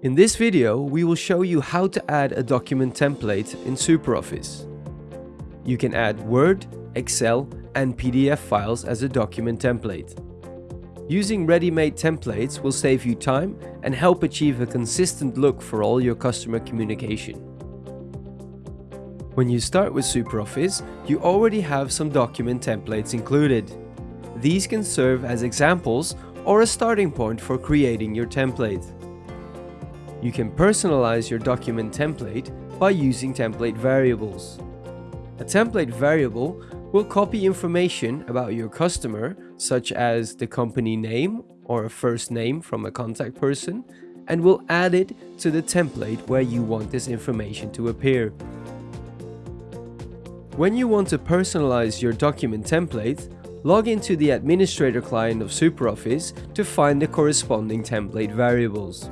In this video, we will show you how to add a document template in SuperOffice. You can add Word, Excel and PDF files as a document template. Using ready-made templates will save you time and help achieve a consistent look for all your customer communication. When you start with SuperOffice, you already have some document templates included. These can serve as examples or a starting point for creating your template. You can personalize your document template by using template variables. A template variable will copy information about your customer, such as the company name or a first name from a contact person, and will add it to the template where you want this information to appear. When you want to personalize your document template, log into the administrator client of SuperOffice to find the corresponding template variables.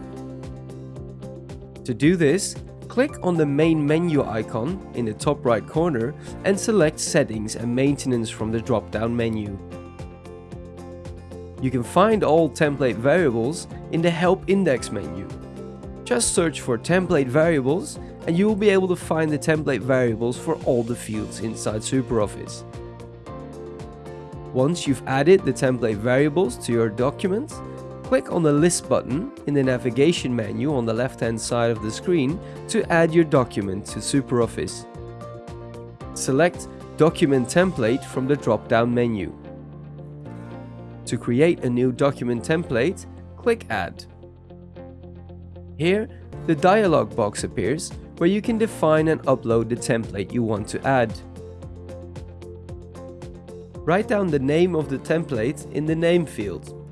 To do this, click on the main menu icon in the top right corner and select Settings and Maintenance from the drop-down menu. You can find all template variables in the Help Index menu. Just search for template variables and you will be able to find the template variables for all the fields inside SuperOffice. Once you've added the template variables to your document, Click on the List button in the navigation menu on the left hand side of the screen to add your document to SuperOffice. Select Document Template from the drop-down menu. To create a new document template, click Add. Here, the dialog box appears where you can define and upload the template you want to add. Write down the name of the template in the Name field.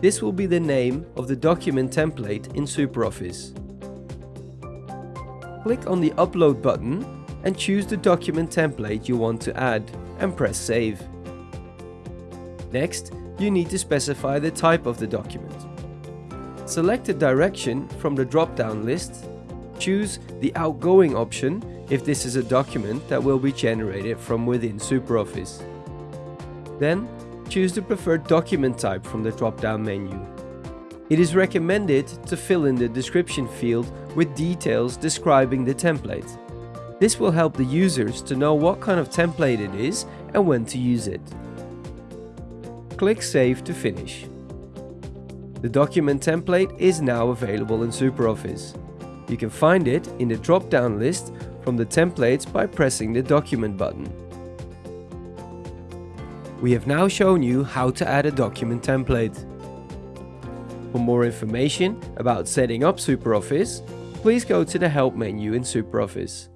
This will be the name of the document template in SuperOffice. Click on the Upload button and choose the document template you want to add and press Save. Next, you need to specify the type of the document. Select a direction from the drop-down list, choose the outgoing option if this is a document that will be generated from within SuperOffice. Then choose the preferred document type from the drop-down menu. It is recommended to fill in the description field with details describing the template. This will help the users to know what kind of template it is and when to use it. Click Save to finish. The document template is now available in SuperOffice. You can find it in the drop-down list from the templates by pressing the document button. We have now shown you how to add a document template. For more information about setting up SuperOffice, please go to the Help menu in SuperOffice.